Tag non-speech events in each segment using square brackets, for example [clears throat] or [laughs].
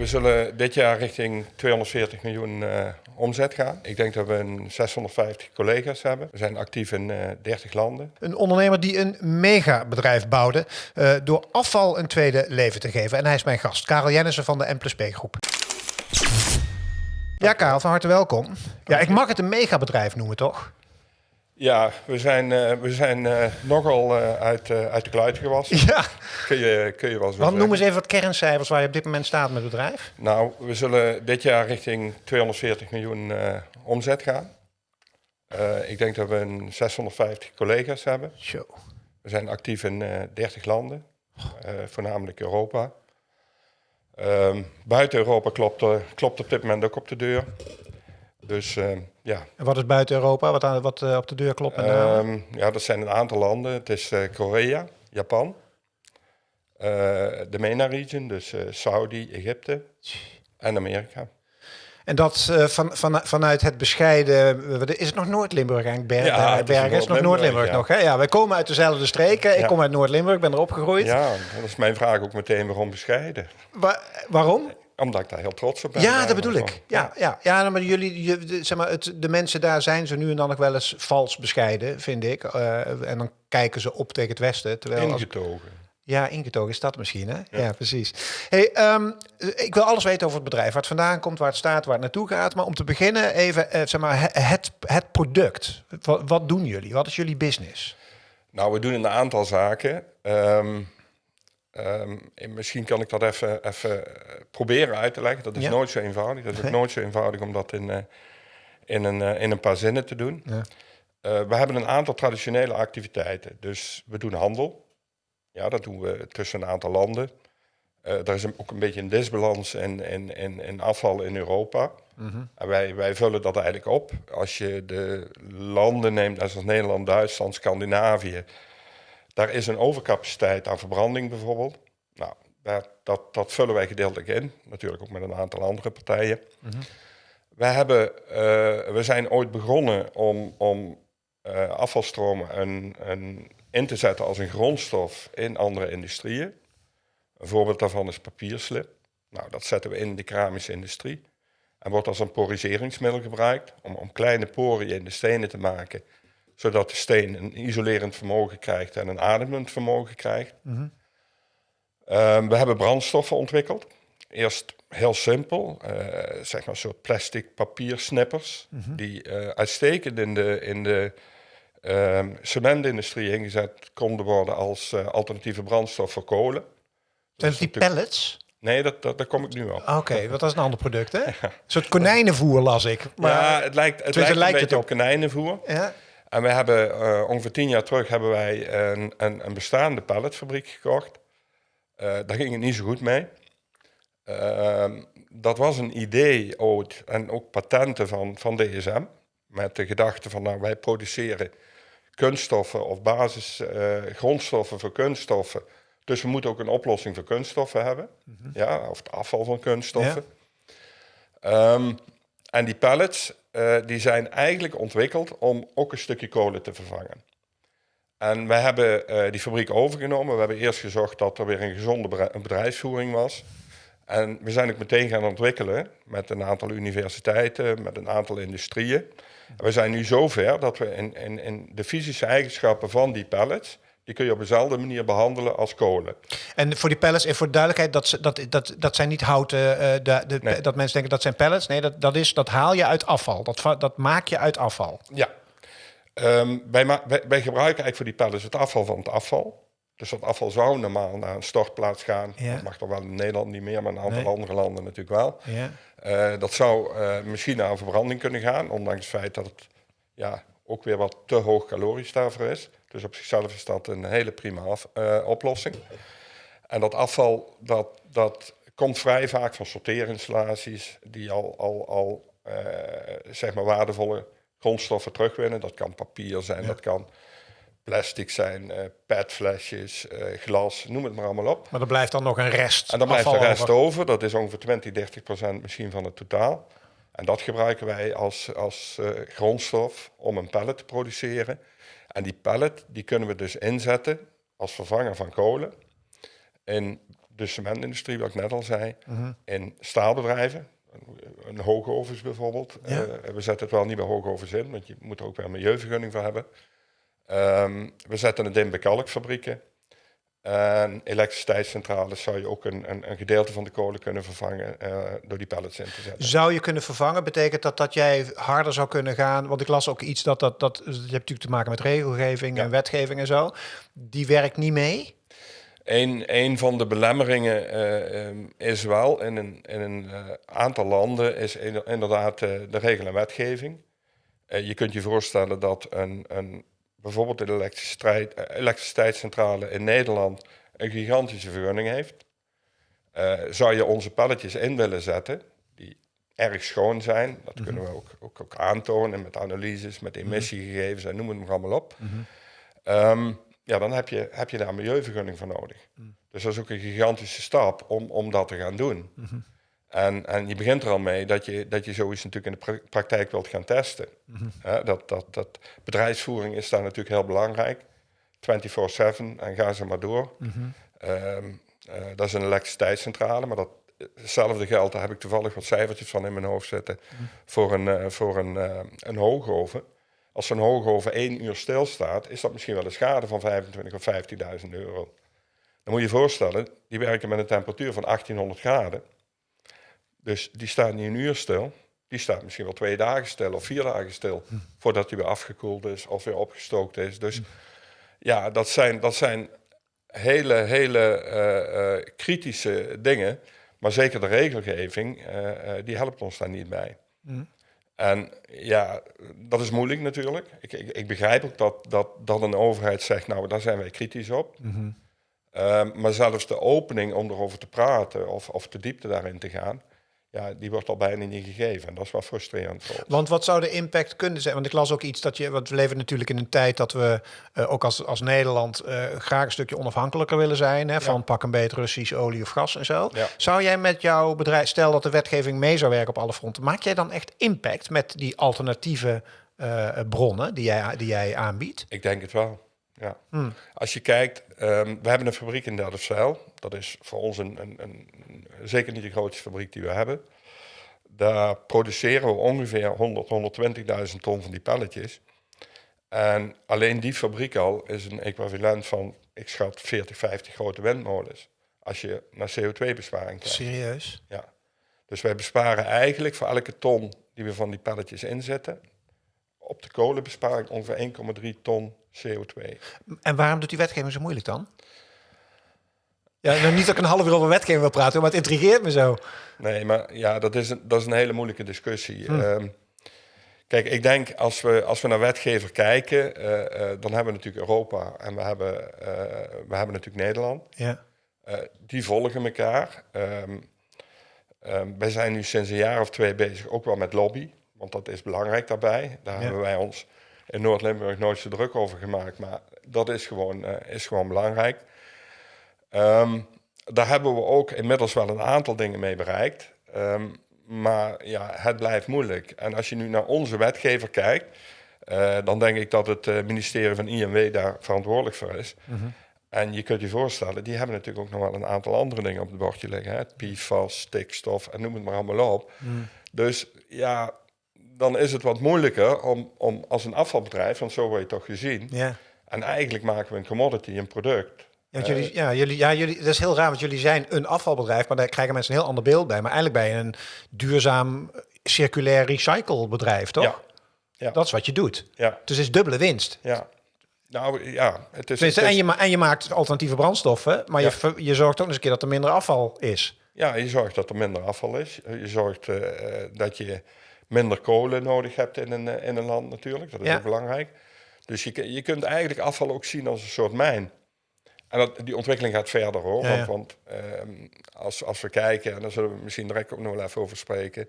we zullen dit jaar richting 240 miljoen uh, omzet gaan. Ik denk dat we een 650 collega's hebben. We zijn actief in uh, 30 landen. Een ondernemer die een megabedrijf bouwde uh, door afval een tweede leven te geven. En hij is mijn gast, Karel Jennissen van de M plus P groep. Ja, Karel, van harte welkom. Ja, ik mag het een megabedrijf noemen, toch? Ja, we zijn, uh, we zijn uh, nogal uh, uit, uit de kluiten gewassen. Ja. Kun je, kun je wel zo Want noem eens even wat kerncijfers waar je op dit moment staat met het bedrijf. Nou, we zullen dit jaar richting 240 miljoen omzet gaan. ik denk dat we een 650 collega's hebben. Zo. We zijn actief in 30 landen, voornamelijk Europa. Um, buiten Europa klopt, klopt op dit moment ook op de deur. Dus uh, ja. En wat is buiten Europa? Wat, aan, wat uh, op de deur klopt? Uh, ja, dat zijn een aantal landen. Het is uh, Korea, Japan, de MENA-region, dus Saudi, Egypte en Amerika. En dat van, van, vanuit het bescheiden. Is het nog Noord-Limburg eigenlijk? Ja, het Bergen is, nog Noord-Limburg ja. nog. Hè? Ja, wij komen uit dezelfde streken. Ik kom uit Noord-Limburg, ben er opgegroeid. Ja, dat is mijn vraag ook meteen waarom bescheiden. Wa waarom? Omdat ik daar heel trots op ben. Ja, dat bedoel ik. Ja, ja. ja nou, maar jullie, je, zeg maar, het, de mensen daar zijn ze nu en dan nog wel eens vals bescheiden, vind ik. Uh, en dan kijken ze op tegen het Westen. Terwijl ingetogen. Als, ja, ingetogen is dat misschien, hè? Ja, ja precies. Hey, um, ik wil alles weten over het bedrijf. Waar het vandaan komt, waar het staat, waar het naartoe gaat. Maar om te beginnen even, uh, zeg maar, het, het product. Wat, wat, doen jullie? Wat is jullie business? Nou, we doen een aantal zaken. Um, Um, misschien kan ik dat even, even eh, proberen uit te leggen. Dat is nooit zo eenvoudig. Dat is ook nooit zo eenvoudig om dat in, uh, in, een, uh, in een paar zinnen te doen. Ja. we hebben een aantal traditionele activiteiten. Dus we doen handel. Ja, dat doen we tussen een aantal landen. er is ook een beetje een disbalans in afval in Europa. Mm -hmm. En wij, wij vullen dat eigenlijk op. Als je de landen neemt, zoals Nederland, Duitsland, Scandinavië daar is een overcapaciteit aan verbranding bijvoorbeeld. Nou, dat, dat, dat vullen wij gedeeltelijk in, natuurlijk ook met een aantal andere partijen. Mm wij hebben, uh, we zijn ooit begonnen om, om uh, afvalstromen een, een, in te zetten als een grondstof in andere industrieën. Een voorbeeld daarvan is papierslip. Nou, dat zetten we in de keramische industrie. En wordt als een poriseringsmiddel gebruikt om, om kleine poriën in de stenen te maken zodat de steen een isolerend vermogen krijgt en een ademend vermogen krijgt. Mhm. Ehm, we hebben brandstoffen ontwikkeld. Eerst heel simpel, uh, zeg maar een soort plastic papiersnippers, mm die uh, uitstekend in de, in de um, cementindustrie ingezet konden worden als uh, alternatieve brandstof voor kolen. Zijn die pellets? Nee, dat, dat, daar kom ik nu op. Oké, okay, want dat is een ander product, hè? [laughs] Een soort konijnenvoer las ik. Maar ja, het lijkt, het lijkt, beetje op konijnenvoer. Ja. En we hebben uh, ongeveer tien jaar terug hebben wij een, een, een bestaande palletfabriek gekocht. Uh, daar ging het niet zo goed mee. Uh, dat was een idee ooit en ook patenten van, van DSM. Met de gedachte van nou, wij produceren kunststoffen of basis grondstoffen voor kunststoffen. Dus we moeten ook een oplossing voor kunststoffen hebben. Mm -hmm. ja, of het afval van kunststoffen. Ja. Um, en die pallets uh, die zijn eigenlijk ontwikkeld om ook een stukje kolen te vervangen. En wij hebben uh, die fabriek overgenomen. We hebben eerst gezorgd dat er weer een gezonde bedrijfsvoering was. En we zijn ook meteen gaan ontwikkelen met een aantal universiteiten, met een aantal industrieën. We zijn nu zover dat we in, in, in de fysische eigenschappen van die pallets die kun je op dezelfde manier behandelen als kolen. En voor die pellets, en voor de duidelijkheid, dat, dat, dat, dat zijn niet houten, uh, de, de, nee. dat mensen denken dat zijn pellets. Nee, dat, dat, is, dat haal je uit afval. Dat, dat maak je uit afval. Ja. Um, wij, wij, wij, gebruiken eigenlijk voor die pellets het afval van het afval. Dus dat afval zou normaal naar een stortplaats gaan. Ja. Dat mag toch wel in Nederland niet meer, maar in een aantal nee. andere landen natuurlijk wel. Ja. Uh, dat zou uh, misschien naar een verbranding kunnen gaan, ondanks het feit dat het ja, ook weer wat te hoog calorisch daarvoor is. Dus op zichzelf is dat een hele prima af, uh, oplossing. En dat afval, dat, dat komt vrij vaak van sorteerinstallaties die al, al, al uh, zeg maar waardevolle grondstoffen terugwinnen. Dat kan papier zijn, ja. dat kan plastic zijn, uh, petflesjes, glas, noem het maar allemaal op. Maar er blijft dan nog een rest En dan blijft de rest over. over. Dat is ongeveer 20, 30 procent misschien van het totaal. En dat gebruiken wij als, als grondstof om een pallet te produceren. En die pallet die kunnen we dus inzetten als vervanger van kolen. In de cementindustrie, wat ik net al zei, in staalbedrijven, een hoogovens bijvoorbeeld. Ja. Eh, we zetten het wel niet bij hoogovens in, want je moet er ook wel een milieuvergunning voor hebben. Ehm, we zetten het in bij kalkfabrieken. En elektriciteitscentrales zou je ook een, een, een gedeelte van de kolen kunnen vervangen eh, door die pellets in te zetten. Zou je kunnen vervangen? Betekent dat dat jij harder zou kunnen gaan? Want ik las ook iets dat dat, dat je hebt natuurlijk te maken met regelgeving Ja. en wetgeving en zo. Die werkt niet mee. Een, een van de belemmeringen eh, ehm, is wel in een, in een eh, aantal landen is in- inderdaad de regel en wetgeving. Je kunt je voorstellen dat een, een, bijvoorbeeld elektriciteit, eh, elektriciteitscentrale in Nederland een gigantische vergunning heeft. Eh, zou je onze pelletjes in willen zetten, die erg schoon zijn, dat kunnen we ook, ook, ook aantonen met analyses, met emissiegegevens en noem het maar allemaal op. Ehm, ja, dan heb je, heb je daar een milieuvergunning voor nodig. Dus dat is ook een gigantische stap om, om dat te gaan doen. En, en je begint er al mee dat je, dat je zoiets natuurlijk in de pra- praktijk wilt gaan testen. Hè, dat, dat, dat bedrijfsvoering is daar natuurlijk heel belangrijk. 24-7 en ga ze maar door. Ehm, eh, dat is een elektriciteitscentrale, maar dat, hetzelfde geldt, daar heb ik toevallig wat cijfertjes van in mijn hoofd zitten, voor een, eh, voor een, eh, een hoogoven. Als zo'n hoogoven één uur stilstaat, is dat misschien wel een schade van 25.000 of 15.000 euro. Dan moet je je voorstellen, die werken met een temperatuur van 1800 graden. Dus die staat niet een uur stil. Die staat misschien wel twee dagen stil of vier dagen stil. Voordat die weer afgekoeld is of weer opgestookt is. Dus ja, dat zijn, dat zijn hele, hele eh, eh, kritische dingen. Maar zeker de regelgeving, eh, die helpt ons daar niet bij. En ja, dat is moeilijk natuurlijk. Ik, ik, ik begrijp ook dat, dat, dat een overheid zegt, nou, daar zijn wij kritisch op. Ehm, maar zelfs de opening om erover te praten of, of de diepte daarin te gaan, ja, die wordt al bijna niet gegeven. En dat is wel frustrerend. Want wat zou de impact kunnen zijn? Want ik las ook iets dat je, want we leven natuurlijk in een tijd dat we eh, ook als, als Nederland eh, graag een stukje onafhankelijker willen zijn hè, van pak een beet Russisch olie of gas en zo. Ja. Zou jij met jouw bedrijf, stel dat de wetgeving mee zou werken op alle fronten, maak jij dan echt impact met die alternatieve eh, bronnen die jij, die jij aanbiedt? Ik denk het wel. Ja. Als je kijkt, ehm, we hebben een fabriek in Delfzijl. Dat is voor ons een, een, een, zeker niet de grootste fabriek die we hebben. Daar produceren we ongeveer 100, 120.000 ton van die pelletjes. En alleen die fabriek al is een equivalent van, ik schat, 40, 50 grote windmolens. Als je naar CO2-besparing kijkt. Serieus? Ja. Dus wij besparen eigenlijk voor elke ton die we van die pelletjes inzetten, op de kolenbesparing ongeveer 1,3 ton CO2. En waarom doet die wetgeving zo moeilijk dan? Ja, nou, niet dat ik een half uur over wetgeving wil praten, maar het intrigeert me zo. Nee, maar ja, dat is een, dat is een hele moeilijke discussie. Ehm, kijk, ik denk als we, als we naar wetgever kijken, eh, eh, dan hebben we natuurlijk Europa en we hebben, eh, we hebben natuurlijk Nederland. Ja. Die volgen elkaar. Ehm, wij zijn nu sinds een jaar of twee bezig ook wel met lobby, want dat is belangrijk daarbij. Daar Ja. hebben wij ons in Noord-Limburg nooit zo druk over gemaakt, maar dat is gewoon, eh, is gewoon belangrijk. Ehm, daar hebben we ook inmiddels wel een aantal dingen mee bereikt. Ehm, maar ja, het blijft moeilijk. En als je nu naar onze wetgever kijkt, eh, dan denk ik dat het eh, ministerie van INW daar verantwoordelijk voor is. En je kunt je voorstellen, die hebben natuurlijk ook nog wel een aantal andere dingen op het bordje liggen. Hè? PFAS, stikstof en noem het maar allemaal op. Dus ja, dan is het wat moeilijker om, om als een afvalbedrijf, want zo word je toch gezien. Ja. En eigenlijk maken we een commodity, een product. Ja, want jullie, ja, jullie, ja, jullie, dat is heel raar, want jullie zijn een afvalbedrijf, maar daar krijgen mensen een heel ander beeld bij. Maar eigenlijk ben je een duurzaam, eh, circulair recyclebedrijf, toch? Ja. Ja. Dat is wat je doet. Ja, Dus het is dubbele winst. ja. Nou ja, het is... Het is- en, je en je maakt alternatieve brandstoffen, maar Ja. je, je zorgt ook eens een keer dat er minder afval is. Ja, je zorgt dat er minder afval is. Je zorgt eh, eh, dat je minder kolen nodig hebt in een, eh, in een land natuurlijk. Dat is Ja. ook belangrijk. Dus je, je kunt eigenlijk afval ook zien als een soort mijn. En dat, die ontwikkeling gaat verder hoor. Ja, ja. Want, ehm, als, als we kijken, en daar zullen we misschien direct ook nog wel even over spreken.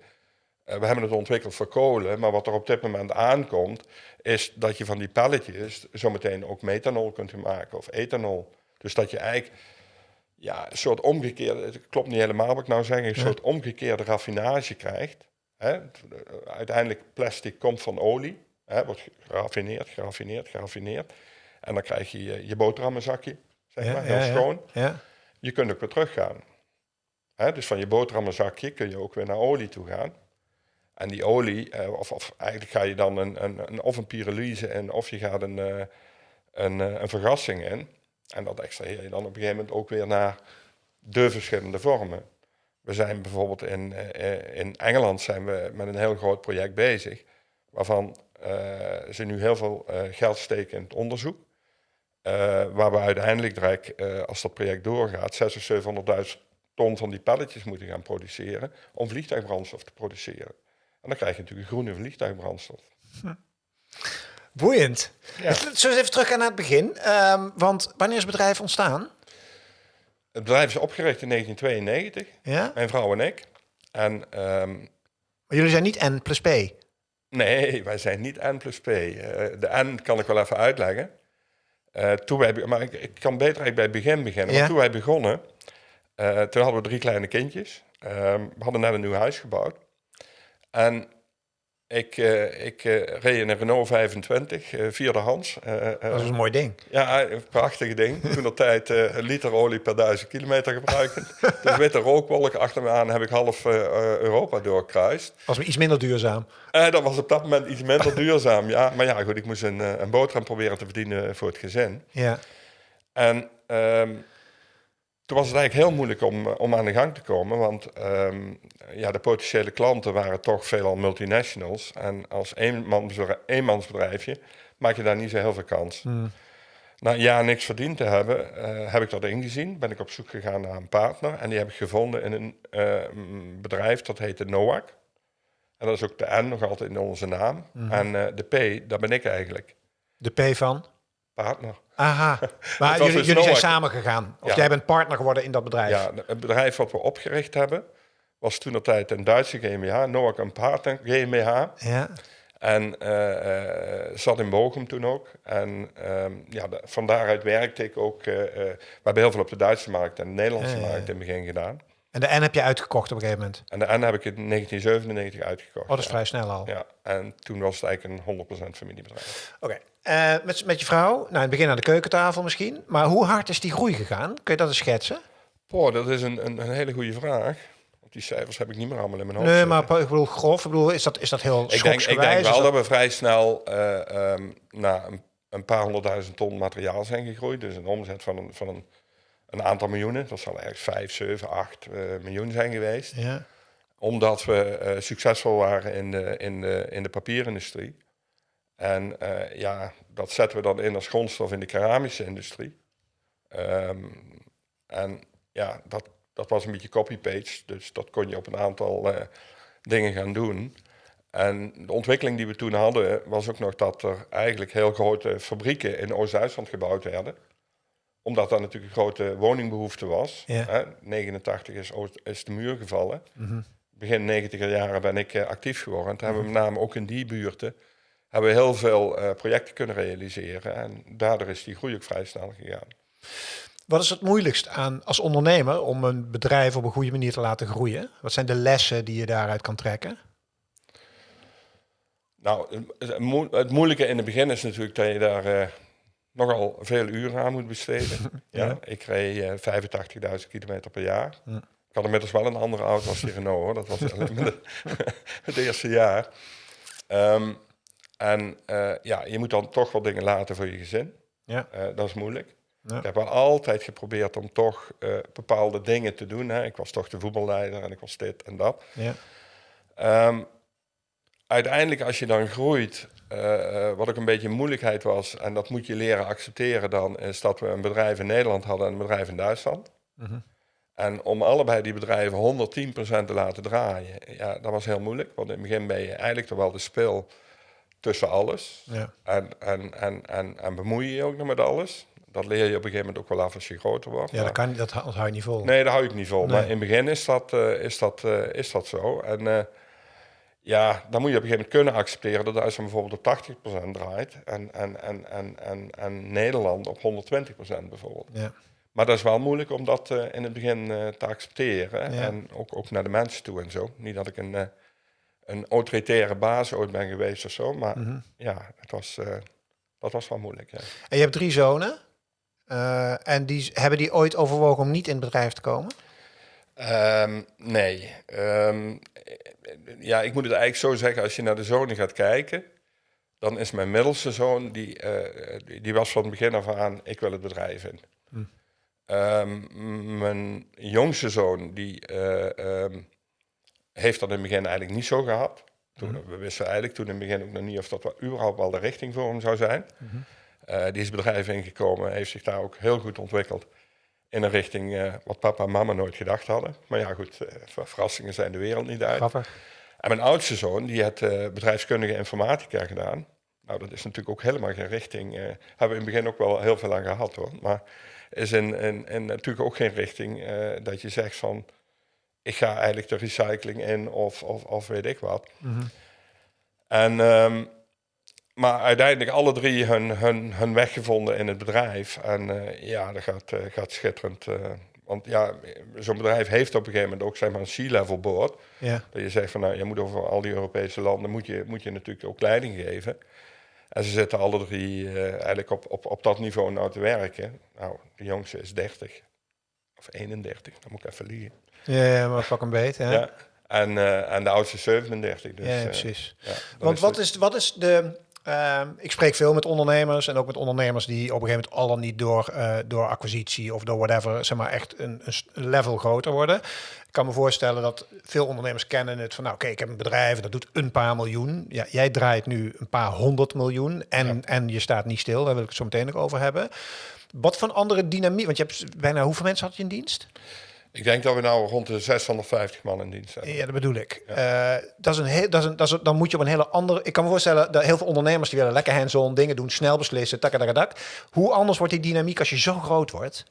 eh, we hebben het ontwikkeld voor kolen, maar wat er op dit moment aankomt, is dat je van die pelletjes zometeen ook methanol kunt maken of ethanol. Dus dat je eigenlijk ja, een soort omgekeerde, het klopt niet helemaal wat ik nou zeg, een soort omgekeerde raffinage krijgt. Hè? Uiteindelijk plastic komt van olie, hè? wordt geraffineerd, geraffineerd, geraffineerd. En dan krijg je je, je boterhammenzakje, zeg maar, heel schoon. Ja. je kunt ook weer teruggaan. Hè? Dus van je boterhammenzakje kun je ook weer naar olie toe gaan. En die olie, eh, of, of eigenlijk ga je dan een, een, een, of een pyrolyse in, of je gaat een, uh, een, een vergassing in. En dat extraheer je dan op een gegeven moment ook weer naar de verschillende vormen. We zijn bijvoorbeeld in, uh, in Engeland zijn we met een heel groot project bezig, waarvan uh, ze nu heel veel uh, geld steken in het onderzoek. waar we uiteindelijk direct, als dat project doorgaat, 600.000, 700.000 ton van die pelletjes moeten gaan produceren om vliegtuigbrandstof te produceren. En dan krijg je natuurlijk een groene vliegtuigbrandstof. Hm. Boeiend. Ja. Zullen we even terug naar het begin? Um, want wanneer is het bedrijf ontstaan? Het bedrijf is opgericht in 1992. Ja? Mijn vrouw en ik. En, um, maar jullie zijn niet N plus P? Nee, wij zijn niet N plus P. Uh, de N kan ik wel even uitleggen. Uh, toen wij, maar ik, ik, kan beter eigenlijk bij het begin beginnen. Ja? Toen wij begonnen, uh, toen hadden we drie kleine kindjes. Ehm, we hadden net een nieuw huis gebouwd. En ik, uh, ik uh, reed in een Renault 25, uh, vierde hands. dat is een mooi ding. Ja, een prachtig ding. [laughs] Toen de tijd een liter olie per duizend kilometer gebruiken. dus witte rookwolk achter me aan heb ik half Europa doorkruist. Was iets minder duurzaam? dat was op dat moment iets minder duurzaam, ja. Maar ja, goed, ik moest een, een boterham proberen te verdienen voor het gezin. Ja. En... Um, toen was het eigenlijk heel moeilijk om, eh, om aan de gang te komen, want um, ja, de potentiële klanten waren toch veelal multinationals. En als eenmansbedrijfje maak je daar niet zo heel veel kans. Hmm. Na een jaar niks verdiend te hebben, uh, heb ik dat ingezien. Ben ik op zoek gegaan naar een partner. En die heb ik gevonden in een uh, bedrijf dat heette NOAC. En dat is ook de N nog altijd in onze naam. Hmm. En uh, de P, dat ben ik eigenlijk. De P van? Partner. Aha, [laughs] maar jullie, dus jullie zijn samen gegaan. Of jij bent partner geworden in dat bedrijf. Ja, het bedrijf wat we opgericht hebben was toen op tijd een Duitse GmbH, Noak een partner GmbH. Ja. En uh, uh, zat in Bochum toen ook. En uh, ja, de, van daaruit werkte ik ook. Uh, we hebben heel veel op de Duitse markt en de Nederlandse markt in het begin gedaan. En de N heb je uitgekocht op een gegeven moment? En de N heb ik in 1997 uitgekocht. Oh, dat is vrij snel al. Ja, en toen was het eigenlijk een 100% familiebedrijf. Oké. Uh, met, met je vrouw, nou in het begin aan de keukentafel misschien. Maar hoe hard is die groei gegaan? Kun je dat eens schetsen? Poh, dat is een, een, een hele goede vraag. Die cijfers heb ik niet meer allemaal in mijn hoofd. Nee, maar ik bedoel grof. Ik bedoel, is dat, is dat heel ik denk, ik denk wel dat... we vrij snel uh, um, naar een, een, paar honderdduizend ton materiaal zijn gegroeid. Dus een omzet van een, van een, een aantal miljoenen. Dat zal eigenlijk 5, 7, 8 uh, miljoen zijn geweest. Ja. Omdat we uh, succesvol waren in de, in de, in de papierindustrie. En uh, ja, dat zetten we dan in als grondstof in de keramische industrie. Um, en ja, dat, dat was een beetje copy-paste, dus dat kon je op een aantal uh, dingen gaan doen. En de ontwikkeling die we toen hadden, was ook nog dat er eigenlijk heel grote fabrieken in Oost-Duitsland gebouwd werden. Omdat daar natuurlijk een grote woningbehoefte was. Ja. Hè? 89 is, is de muur gevallen. Mm -hmm. Begin 90 jaren ben ik uh, actief geworden. En toen hebben we met name ook in die buurten hebben we heel veel uh, projecten kunnen realiseren. En daardoor is die groei ook vrij snel gegaan. Wat is het moeilijkst aan als ondernemer om een bedrijf op een goede manier te laten groeien? Wat zijn de lessen die je daaruit kan trekken? Nou, het moeilijke in het begin is natuurlijk dat je daar uh, nogal veel uren aan moet besteden. [laughs] ja. ja. Ik reed uh, 85.000 kilometer per jaar. Ja. Ik had inmiddels wel een andere auto als die Renault, hoor. dat was [laughs] het eerste jaar. Um, en uh, ja, je moet dan toch wel dingen laten voor je gezin. Ja. Uh, dat is moeilijk. Ja. Ik heb wel altijd geprobeerd om toch uh, bepaalde dingen te doen. Hè. Ik was toch de voetballeider en ik was dit en dat. Ja. Um, uiteindelijk als je dan groeit, wat ook een beetje moeilijkheid was... en dat moet je leren accepteren dan... is dat we een bedrijf in Nederland hadden en een bedrijf in Duitsland. Mm -hmm. En om allebei die bedrijven 110% te laten draaien... ja, dat was heel moeilijk. Want in het begin ben je eigenlijk toch wel de speel tussen alles. Ja. En, en, en, en, en bemoei je je ook nog met alles. Dat leer je op een gegeven moment ook wel af als je groter wordt. Ja, dat, kan, dat, hou je niet vol. Nee, dat hou ik niet vol. Maar in het begin is dat, uh, is dat, uh, is dat zo. En ja, dan moet je op een gegeven moment kunnen accepteren dat Duitsland bijvoorbeeld op 80% draait. En, en, en, en, en, en Nederland op 120% bijvoorbeeld. Ja. Maar dat is wel moeilijk om dat in het begin te accepteren. Ja. En ook, ook naar de mensen toe en zo. Niet dat ik een een autoritaire baas ooit ben geweest of zo. Maar mhm. ja, het was, uh, dat was wel moeilijk. Ja. En je hebt drie zonen. en die, hebben die ooit overwogen om niet in het bedrijf te komen? Ehm, nee. Ehm, ja, ik moet het eigenlijk zo zeggen, als je naar de zonen gaat kijken, dan is mijn middelste zoon, die, die, die, was van het begin af aan, ik wil het bedrijf in. Hm. Ehm, mijn jongste zoon, die heeft dat in het begin eigenlijk niet zo gehad. Toen, mhm. We wisten eigenlijk toen in het begin ook nog niet of dat überhaupt wel de richting voor hem zou zijn. Mhm. Uh, die is het bedrijf ingekomen, heeft zich daar ook heel goed ontwikkeld. In een richting uh, wat papa en mama nooit gedacht hadden. Maar ja, goed, uh, verrassingen zijn de wereld niet uit. Grappig. En mijn oudste zoon, die heeft bedrijfskundige informatica gedaan. Nou, dat is natuurlijk ook helemaal geen richting. hebben we in het begin ook wel heel veel aan gehad hoor. Maar is in, in, in natuurlijk ook geen richting dat je zegt van ik ga eigenlijk de recycling in of, of, of weet ik wat. Mhm. En, um, maar uiteindelijk alle drie hun, hun, hun weg gevonden in het bedrijf. En uh, ja, dat gaat, uh, gaat schitterend. Uh, want ja, zo'n bedrijf heeft op een gegeven moment ook zeg maar, een C-level board. Ja. Dat je zegt van nou, je moet over al die Europese landen moet je, moet je natuurlijk ook leiding geven. En ze zitten alle drie eigenlijk op, op, op dat niveau nou te werken. Nou, de jongste is 30 of 31, dan moet ik even liegen. Ja, maar pak een beet. Hè? Ja. En, en de oudste 37. Dus, ja, eh, precies. ja, Want wat, is, wat is de... Uh, ik spreek veel met ondernemers en ook met ondernemers die op een gegeven moment al niet door, uh, door acquisitie of door whatever, zeg maar echt een, een, level groter worden. Ik kan me voorstellen dat veel ondernemers kennen het van, nou oké, ik heb een bedrijf dat doet een paar miljoen. Ja, jij draait nu een paar honderd miljoen en, en je staat niet stil, daar wil ik het zo meteen nog over hebben. Wat voor andere dynamiek, want je hebt bijna hoeveel mensen had je in dienst? Ik denk dat we nou rond de 650 man in dienst hebben. Ja, dat bedoel ik. Ja. Uh, dat is een heel, dat is een, dat is, dan moet je op een hele andere... Ik kan me voorstellen dat heel veel ondernemers die willen lekker hands-on dingen doen, snel beslissen, takadadak. Hoe anders wordt die dynamiek als je zo groot wordt?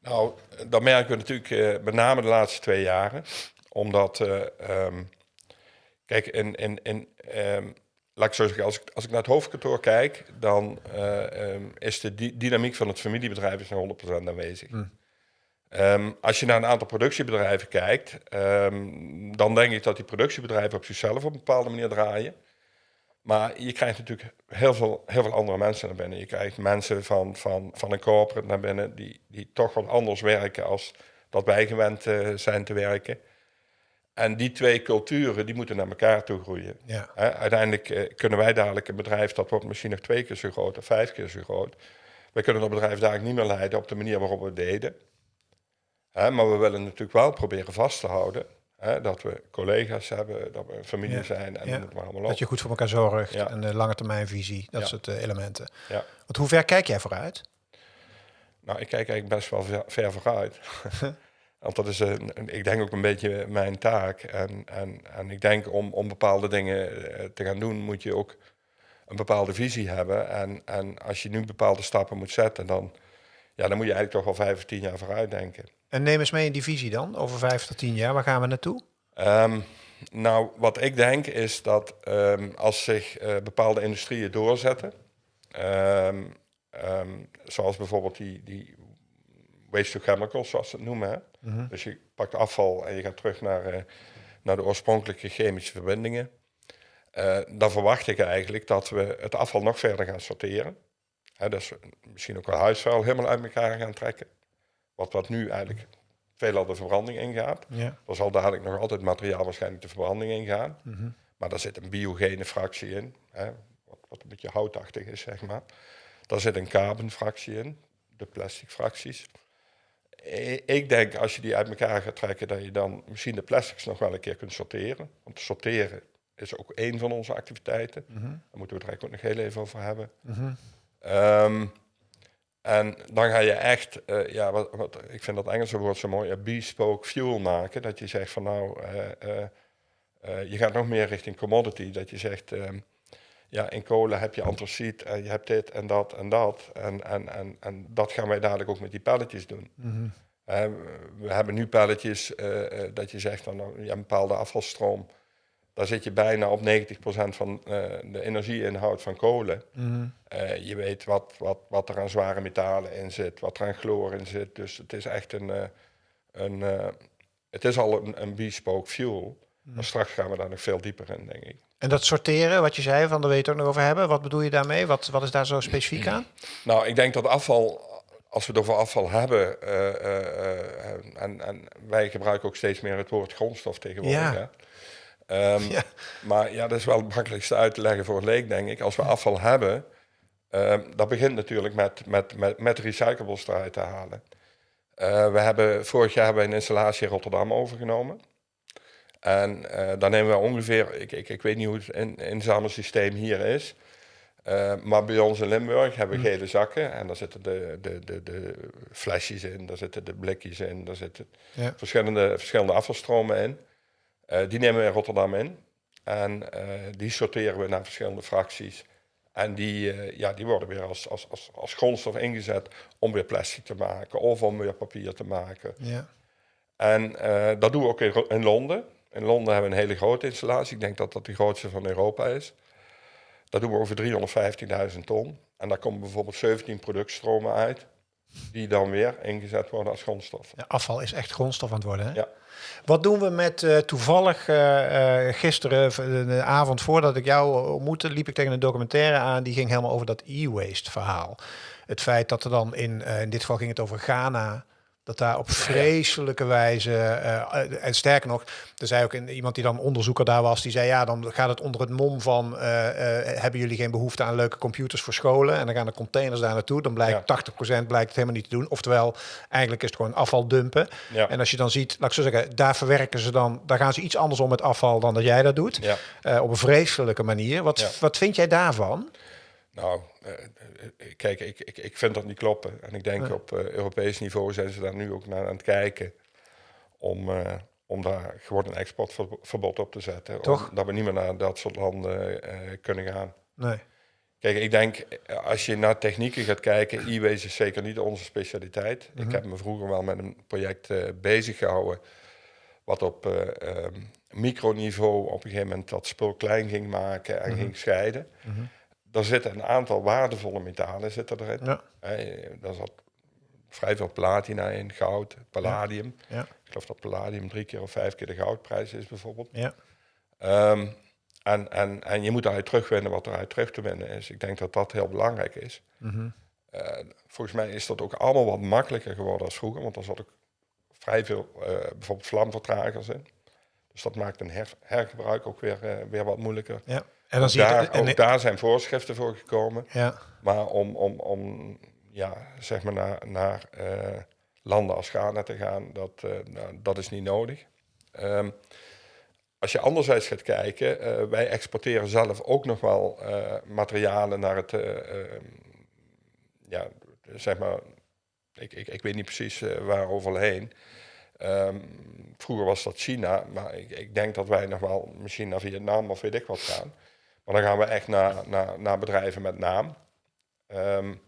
Nou, dat merken we natuurlijk uh, met name de laatste twee jaren. Omdat, uh, um, kijk, in, in, in um, laat ik zo zeggen, als ik, als ik naar het hoofdkantoor kijk, dan um, is de dynamiek van het familiebedrijf is 100% aanwezig. Hm. Um, als je naar een aantal productiebedrijven kijkt, um, dan denk ik dat die productiebedrijven op zichzelf op een bepaalde manier draaien. Maar je krijgt natuurlijk heel veel, heel veel andere mensen naar binnen. Je krijgt mensen van, van, van een corporate naar binnen die, die toch wat anders werken als dat wij gewend uh, zijn te werken. En die twee culturen die moeten naar elkaar toe groeien. Ja. Uiteindelijk uh, kunnen wij dadelijk een bedrijf dat wordt misschien nog twee keer zo groot of vijf keer zo groot. Wij kunnen dat bedrijf dadelijk niet meer leiden op de manier waarop we het deden maar we willen natuurlijk wel proberen vast te houden dat we collega's hebben, dat we een familie zijn en ja. dat allemaal op. Dat je goed voor elkaar zorgt en de lange termijn visie, dat soort uh, elementen. Ja. Want hoe ver kijk jij vooruit? Nou, ik kijk eigenlijk best wel ver, ver vooruit. [laughs] Want dat is, een, ik denk ook een beetje mijn taak. En, en, en ik denk om, om bepaalde dingen eh, te gaan doen, moet je ook een bepaalde visie hebben. En, en als je nu bepaalde stappen moet zetten, dan, ja, dan moet je eigenlijk toch wel vijf of tien jaar vooruit denken. En neem eens mee in die visie dan, over vijf tot tien jaar. Waar gaan we naartoe? Um, nou, wat ik denk is dat um, als zich uh, bepaalde industrieën doorzetten, um, zoals bijvoorbeeld die, die waste to chemicals, zoals ze het noemen. Hè? Mm -hmm. Dus je pakt afval en je gaat terug naar, uh, naar de oorspronkelijke chemische verbindingen. Uh, dan verwacht ik eigenlijk dat we het afval nog verder gaan sorteren. Hè, dus misschien ook wel huisvuil helemaal uit elkaar gaan trekken. Wat, wat nu eigenlijk veelal de verbranding ingaat. Ja. Er zal dadelijk nog altijd materiaal waarschijnlijk de verbranding ingaan. Mm Maar daar zit een biogene fractie in, hè, wat, wat, een beetje houtachtig is, zeg maar. Daar zit een carbonfractie in, de plastic fracties. Ik denk als je die uit elkaar gaat trekken, dat je dan misschien de plastics nog wel een keer kunt sorteren. Want sorteren is ook één van onze activiteiten. Mm Daar moeten we het eigenlijk ook nog heel even over hebben. Mm um, en dan ga je echt, uh, ja, wat, wat, ik vind dat Engelse woord zo mooi, bespoke fuel maken. Dat je zegt van nou, uh, uh, je gaat nog meer richting commodity. Dat je zegt, ehm, ja, in kolen heb je antraciet en je hebt dit en dat en dat. En, en, en, en dat gaan wij dadelijk ook met die pelletjes doen. Mm -hmm. we hebben nu pelletjes dat je zegt van nou, ja, een bepaalde afvalstroom daar zit je bijna op 90% van uh, de energieinhoud van kolen. Mm uh, je weet wat, wat, wat er aan zware metalen in zit, wat er aan chloor in zit. Dus het is echt een, uh, een het is al een, een bespoke fuel. Maar straks gaan we daar nog veel dieper in, denk ik. En dat sorteren, wat je zei, van daar wil je het ook nog over hebben. Wat bedoel je daarmee? Wat, wat is daar zo specifiek aan? [clears throat] Nou, ik denk dat afval, als we het over afval hebben, en, en, wij gebruiken ook steeds meer het woord grondstof tegenwoordig. Ja. Hè? Um, ja. Maar ja, dat is wel het makkelijkste uit te leggen voor een leek, denk ik. Als we afval hebben, um, dat begint natuurlijk met, met, met, met recyclables eruit te halen. Uh, we hebben, vorig jaar hebben we een installatie in Rotterdam overgenomen. En uh, dan nemen we ongeveer, ik, ik, ik weet niet hoe het in, inzamelsysteem hier is. Uh, maar bij ons in Limburg hebben we hm. gele zakken en daar zitten de, de, de, de flesjes in, daar zitten de blikjes in, daar zitten ja. verschillende, verschillende afvalstromen in. Uh, die nemen we in Rotterdam in en die sorteren we naar verschillende fracties. En die, ja, die worden weer als, als, als, als grondstof ingezet om weer plastic te maken of om weer papier te maken. Ja. En dat doen we ook in, in Londen. In Londen hebben we een hele grote installatie. Ik denk dat dat de grootste van Europa is. Dat doen we over 315.000 ton. En daar komen bijvoorbeeld 17 productstromen uit. Die dan weer ingezet worden als grondstof. Ja, afval is echt grondstof aan het worden. Hè? Ja. Wat doen we met uh, toevallig uh, gisteren, de avond voordat ik jou ontmoette, liep ik tegen een documentaire aan. Die ging helemaal over dat e-waste verhaal. Het feit dat er dan in, in dit geval ging het over Ghana dat daar op vreselijke wijze, uh, en sterker nog, er zei ook iemand die dan onderzoeker daar was, die zei ja, dan gaat het onder het mom van, uh, hebben jullie geen behoefte aan leuke computers voor scholen? En dan gaan de containers daar naartoe, dan blijkt 80% blijkt het helemaal niet te doen. Oftewel, eigenlijk is het gewoon afval dumpen. Ja. En als je dan ziet, laat ik zo zeggen, daar verwerken ze dan, daar gaan ze iets anders om met afval dan dat jij dat doet. Ja. op een vreselijke manier. Wat, wat vind jij daarvan? Nou, kijk, ik, ik, ik vind dat niet kloppen. En ik denk op Europees niveau zijn ze daar nu ook naar aan het kijken om, om daar gewoon een exportverbod op te zetten. Toch? dat we niet meer naar dat soort landen kunnen gaan. Nee. Kijk, ik denk, als je naar technieken gaat kijken, e-waste is zeker niet onze specialiteit. Ik mhm. heb me vroeger wel met een project bezig gehouden, wat op um, microniveau op een gegeven moment dat spul klein ging maken en mhm. ging scheiden. Mm daar zitten een aantal waardevolle metalen zitten erin. Ja. daar zat vrij veel platina in, goud, palladium. Ja. Ik geloof dat palladium drie keer of vijf keer de goudprijs is bijvoorbeeld. Ja. Um, en, en, en je moet daaruit terugwinnen wat eruit terug te winnen is. Ik denk dat dat heel belangrijk is. Mm volgens mij is dat ook allemaal wat makkelijker geworden als vroeger, want er zat ook vrij veel uh, bijvoorbeeld vlamvertragers in. Dus dat maakt een her, hergebruik ook weer, uh, weer wat moeilijker. Ja. En dan zie daar, je, en, ook daar zijn voorschriften voor gekomen. Ja. Maar om, om, om ja, zeg maar naar, naar uh, landen als Ghana te gaan, dat, uh, nou, dat is niet nodig. Um, als je anderzijds gaat kijken, uh, wij exporteren zelf ook nog wel materialen naar het, ehm, ja, zeg maar, ik, ik, ik weet niet precies waar overheen. Um, vroeger was dat China, maar ik, ik, denk dat wij nog wel misschien naar Vietnam of weet ik wat gaan. Maar dan gaan we echt naar, naar, naar bedrijven met naam. Um, um,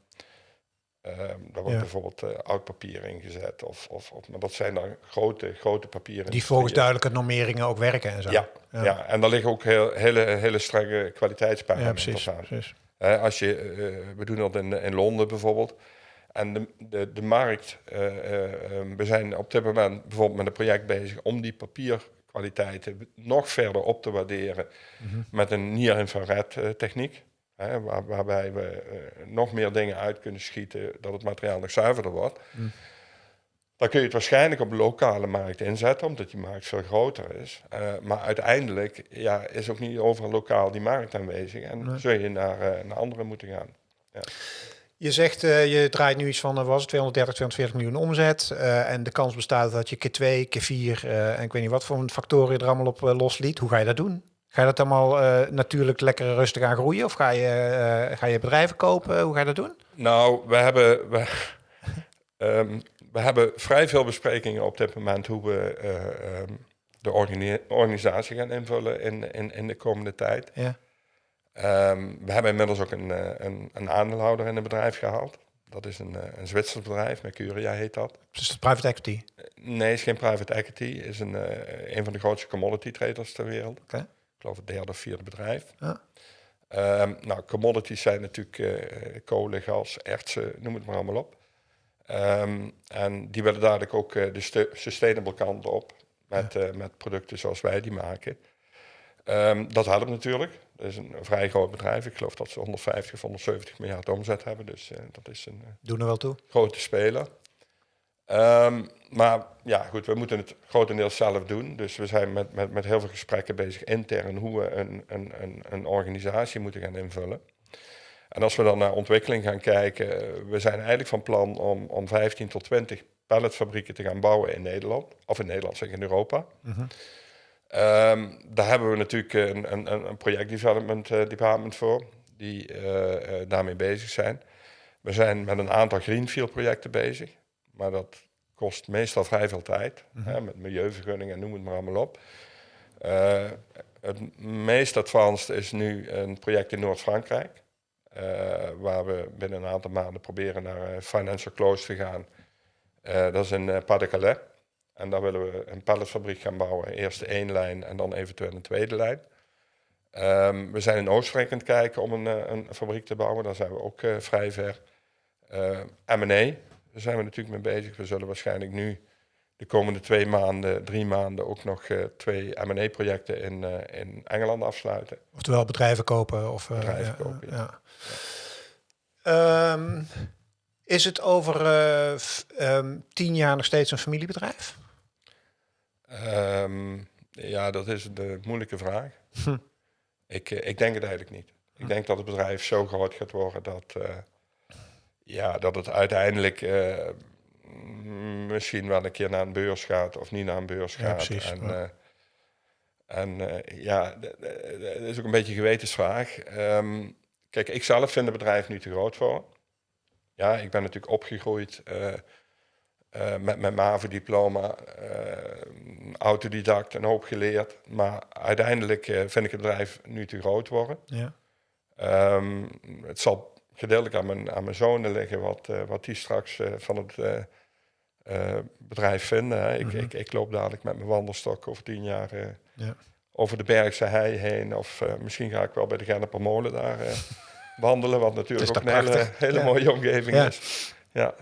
daar wordt bijvoorbeeld uh, oud papier ingezet. Of, of, of, maar dat zijn dan grote, grote papieren. Die volgens duidelijke normeringen ook werken en zo. Ja, ja. en daar liggen ook heel, hele, hele strenge kwaliteitsparameters ja, precies, aan. Precies. Uh, als je, uh, we doen dat in, in Londen bijvoorbeeld. En de, de, de markt, uh, we zijn op dit moment bijvoorbeeld met een project bezig om die papier kwaliteiten nog verder op te waarderen mhm. met een near-infrared uh, techniek. Hè, waar, waarbij we uh, nog meer dingen uit kunnen schieten, dat het materiaal nog zuiverder wordt. Mm. Dan kun je het waarschijnlijk op de lokale markt inzetten, omdat die markt veel groter is. Uh, maar uiteindelijk ja, is ook niet overal lokaal die markt aanwezig en zul je naar, naar andere moeten gaan. Ja. Je zegt, uh, je draait nu iets van, uh, was het 230, 240 miljoen omzet. Uh, en de kans bestaat dat je keer twee, keer vier, en ik weet niet wat voor factoren je er allemaal op losliet. Hoe ga je dat doen? Ga je dat allemaal natuurlijk lekker rustig aan groeien? Of ga je, ga je bedrijven kopen? Hoe ga je dat doen? Nou, we hebben, we, um, [laughs] we hebben vrij veel besprekingen op dit moment hoe we um, de organisatie gaan invullen in, in, in de komende tijd. Ja. Um, we hebben inmiddels ook een, eh, een, een, aandeelhouder in het bedrijf gehaald. Dat is een, eh, een Zwitsers bedrijf, Mercuria heet dat. Dus het private equity? Nee, het is geen private equity. Het is een, uh, een van de grootste commodity traders ter wereld. Okay. Ik geloof het derde of vierde bedrijf. Ja. Um, nou, commodities zijn natuurlijk uh, kolen, gas, ertsen, noem het maar allemaal op. Um, en die willen dadelijk ook de sustainable kant op. met, met producten zoals wij die maken. Ehm, dat helpt natuurlijk. Dat is een, vrij groot bedrijf. Ik geloof dat ze 150 of 170 miljard omzet hebben. Dus dat is een Doen er wel toe. grote speler. Ehm, maar ja, goed, we moeten het grotendeels zelf doen. Dus we zijn met, met, met heel veel gesprekken bezig intern hoe we een, een, een, een organisatie moeten gaan invullen. En als we dan naar ontwikkeling gaan kijken, we zijn eigenlijk van plan om, om 15 tot 20 palletfabrieken te gaan bouwen in Nederland. Of in Nederland, zeg in Europa. Mm daar hebben we natuurlijk een, een, een project development uh, department voor, die uh, daarmee bezig zijn. We zijn met een aantal greenfield projecten bezig. Maar dat kost meestal vrij veel tijd. hè, mhm. met milieuvergunningen en noem het maar allemaal op. Uh, het meest advanced is nu een project in Noord-Frankrijk. Uh, waar we binnen een aantal maanden proberen naar uh, financial close te gaan. dat is in Pas-de-Calais. En daar willen we een palletfabriek gaan bouwen. Eerst één lijn en dan eventueel een tweede lijn. Um, we zijn in Oostenrijk aan het kijken om een, een fabriek te bouwen. Daar zijn we ook vrij ver. M&A, daar zijn we natuurlijk mee bezig. We zullen waarschijnlijk nu de komende twee maanden, drie maanden ook nog uh, twee M&A-projecten in, uh, in Engeland afsluiten. Oftewel bedrijven kopen of uh, bedrijven kopen. Ja. ja. Um, is het over um, tien jaar nog steeds een familiebedrijf? Um, ja, dat is de moeilijke vraag. Hm. Ik, ik denk het eigenlijk niet. Ik denk dat het bedrijf zo groot gaat worden dat ja, dat het uiteindelijk uh, misschien wel een keer naar een beurs gaat of niet naar een beurs gaat. Precies, en ja, uh, en, ja dat is ook een beetje een gewetensvraag. Um, kijk, ik zelf vind het bedrijf nu te groot voor. Ja, ik ben natuurlijk opgegroeid met mijn MAVO-diploma, autodidact, een hoop geleerd. Maar uiteindelijk vind ik het bedrijf nu te groot worden. Ja. Um, het zal gedeeltelijk aan mijn, aan mijn zonen liggen, wat, wat die straks van het bedrijf vinden. Hè. Ik, mm -hmm. ik, ik, loop dadelijk met mijn wandelstok over tien jaar ja. over de Bergse hei heen. Of misschien ga ik wel bij de Genneper Molen daar [laughs] wandelen, wat natuurlijk ook een hele, hele ja. mooie omgeving is. Ja.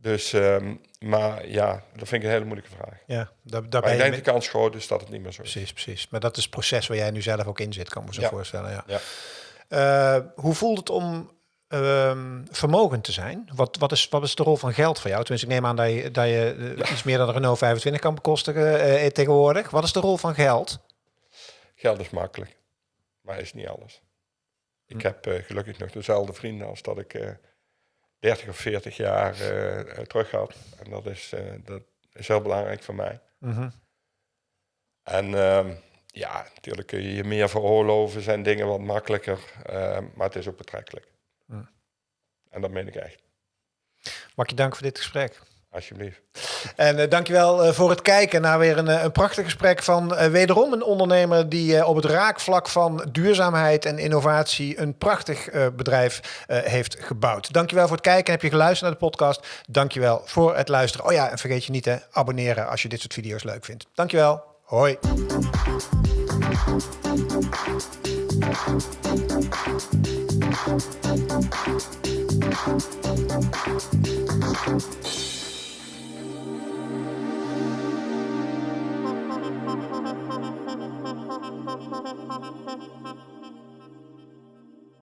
Dus, um, maar ja, dat vind ik een hele moeilijke vraag. Ja, daar, daar maar ik denk de kans groot is dat het niet meer zo is. Precies, precies. Maar dat is het proces waar jij nu zelf ook in zit, kan ik me zo ja. voorstellen. Ja. ja. Uh, hoe voelt het om um, vermogen te zijn. Wat, wat, is, wat is de rol van geld voor jou? Tenminste, ik neem aan dat je, dat je uh, iets meer dan een Renault 25 kan bekostigen uh, tegenwoordig. Wat is de rol van geld? Geld is makkelijk, maar is niet alles. Ik hm. heb uh, gelukkig nog dezelfde vrienden als dat ik 30 of 40 jaar terug had. En dat is, dat is heel belangrijk voor mij. Mm -hmm. En ehm, ja, natuurlijk kun je je meer veroorloven, zijn dingen wat makkelijker, maar het is ook betrekkelijk. En dat meen ik echt. Mag je dank voor dit gesprek. Alsjeblieft. En uh, dankjewel uh, voor het kijken naar weer een, uh, een prachtig gesprek van wederom een ondernemer die op het raakvlak van duurzaamheid en innovatie een prachtig bedrijf heeft gebouwd. Dankjewel voor het kijken. Heb je geluisterd naar de podcast? Dankjewel voor het luisteren. Oh ja, en vergeet je niet te abonneren als je dit soort video's leuk vindt. Dankjewel. Hoi.